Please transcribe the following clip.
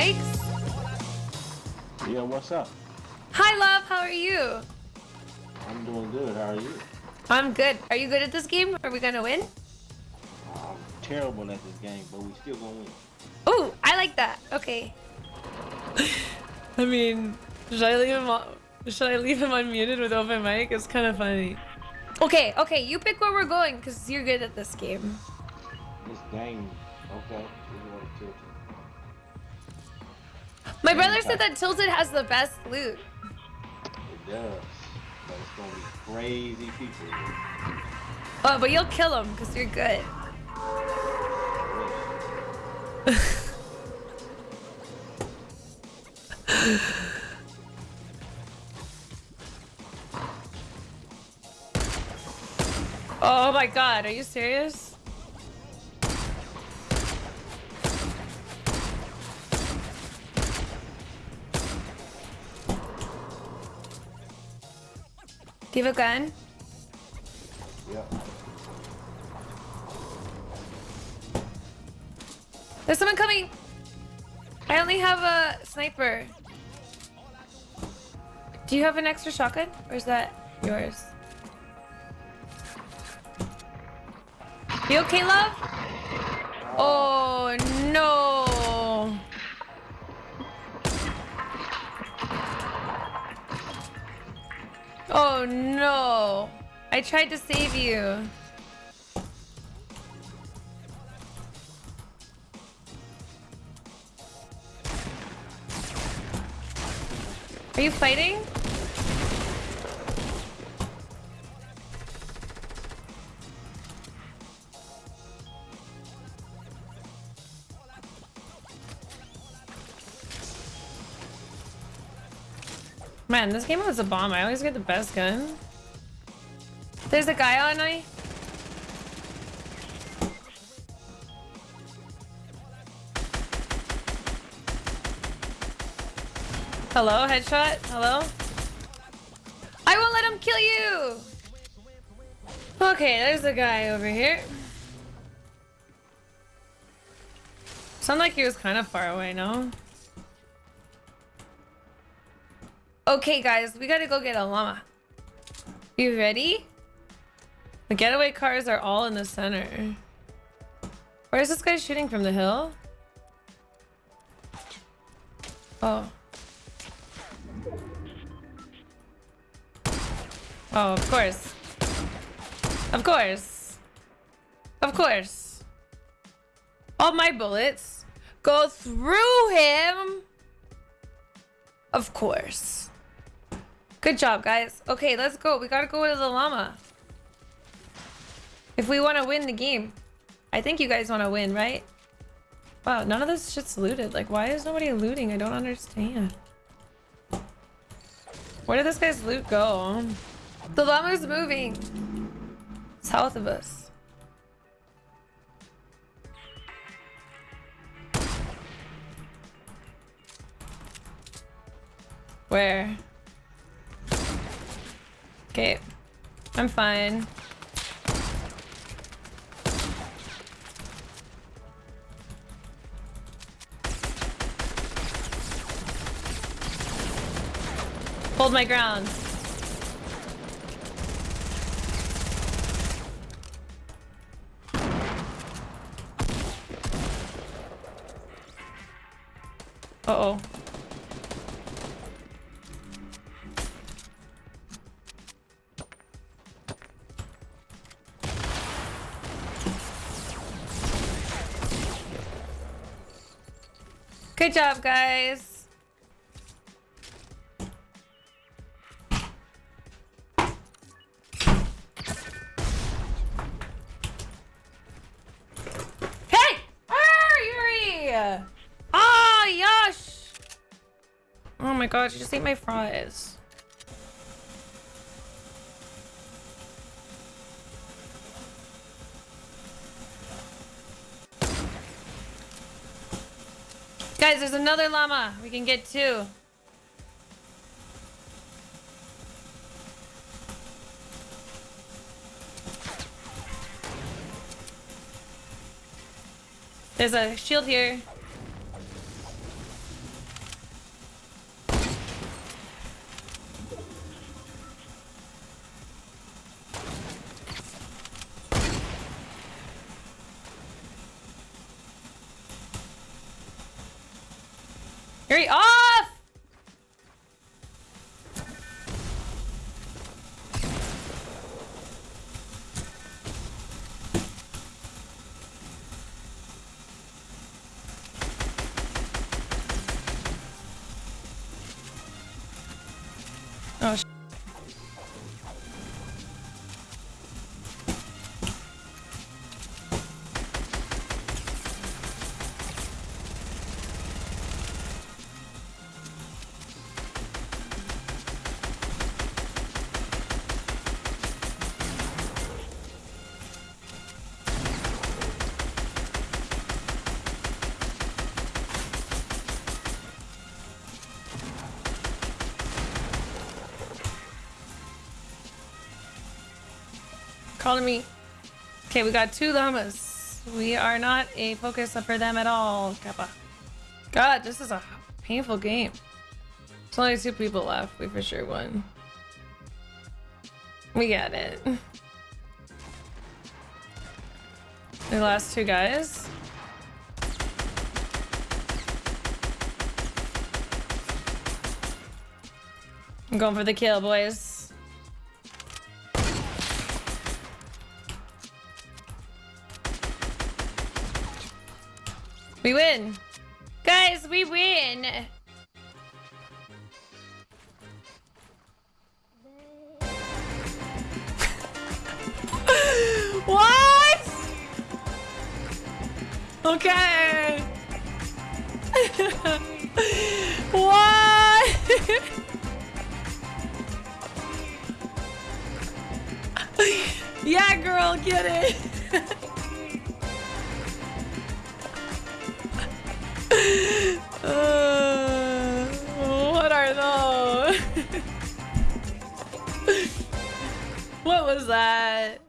mics? Yeah, what's up? Hi, love. How are you? I'm doing good. How are you? I'm good. Are you good at this game? Are we gonna win? I'm terrible at this game, but we still gonna win. Ooh, I like that. Okay. I mean, should I leave him on, should I leave him unmuted with open mic? It's kind of funny. Okay, okay, you pick where we're going because you're good at this game. This game, okay. My brother said that Tilted has the best loot. it. Does. But it's gonna be crazy people. Oh, but you'll kill him because you're good. Oh my god, are you serious? Do you have a gun? Yeah. There's someone coming! I only have a sniper. Do you have an extra shotgun? Or is that yours? You okay, love? Oh, no. Oh, no. I tried to save you. Are you fighting? Man, this game was a bomb. I always get the best gun. There's a guy on me. Hello, headshot. Hello. I won't let him kill you. Okay, there's a guy over here. Sound like he was kind of far away, no? Okay, guys, we gotta go get a llama. You ready? The getaway cars are all in the center. Where is this guy shooting from the hill? Oh. Oh, of course. Of course. Of course. All my bullets go through him. Of course. Good job, guys. Okay, let's go. We gotta go to the llama. If we want to win the game. I think you guys want to win, right? Wow, none of this shit's looted. Like, why is nobody looting? I don't understand. Where did this guy's loot go? The llama's moving. South of us. Where? Okay. I'm fine. Hold my ground. Uh-oh. Good job, guys. Hey! Ah, Yuri! Ah, Yash! Oh my god, you just ate my fries. Guys, there's another llama. We can get two. There's a shield here. Hurry off! Oh, calling me. Okay, we got two llamas. We are not a focus for them at all, Kappa. God, this is a painful game. There's only two people left. We for sure won. We got it. The last two guys. I'm going for the kill, boys. We win. Guys, we win. what? Okay. what? yeah, girl, get it. What was that?